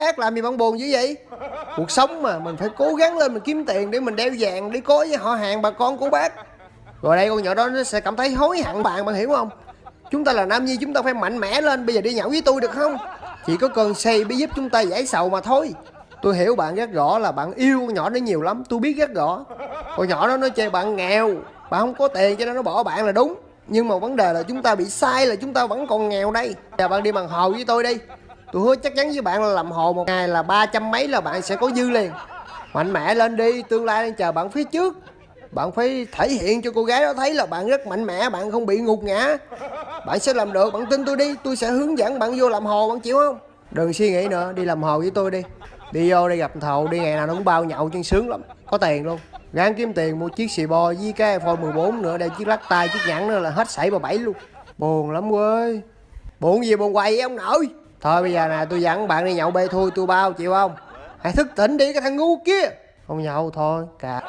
khác làm gì bạn buồn dữ vậy? Cuộc sống mà, mình phải cố gắng lên, mình kiếm tiền để mình đeo vàng để có với họ hàng, bà con, của bác. Rồi đây, con nhỏ đó nó sẽ cảm thấy hối hận bạn bạn hiểu không? Chúng ta là nam nhi, chúng ta phải mạnh mẽ lên, bây giờ đi nhậu với tôi được không? Chỉ có cơn say mới giúp chúng ta giải sầu mà thôi. Tôi hiểu bạn rất rõ là bạn yêu con nhỏ đó nhiều lắm, tôi biết rất rõ con nhỏ đó nó chơi bạn nghèo, bạn không có tiền cho nên nó bỏ bạn là đúng. Nhưng mà vấn đề là chúng ta bị sai là chúng ta vẫn còn nghèo đây. Giờ bạn đi bằng hồ với tôi đi tôi hứa chắc chắn với bạn là làm hồ một ngày là ba trăm mấy là bạn sẽ có dư liền. Mạnh mẽ lên đi, tương lai đang chờ bạn phía trước. Bạn phải thể hiện cho cô gái đó thấy là bạn rất mạnh mẽ, bạn không bị ngục ngã. Bạn sẽ làm được, bạn tin tôi đi, tôi sẽ hướng dẫn bạn vô làm hồ, bạn chịu không? Đừng suy nghĩ nữa, đi làm hồ với tôi đi. Đi vô đi gặp thầu, đi ngày nào nó cũng bao nhậu chân sướng lắm, có tiền luôn. Gán kiếm tiền mua chiếc xì bo với cái iphone 14 nữa đây chiếc lắc tay, chiếc nhẫn nữa là hết sảy bà bảy luôn. Buồn lắm quê. Buồn gì buồn quầy ông nội? Thôi, bây giờ nè, tôi dẫn bạn đi nhậu bê thui, tôi bao, chịu không? Hãy thức tỉnh đi, cái thằng ngu kia. Không nhậu thôi cả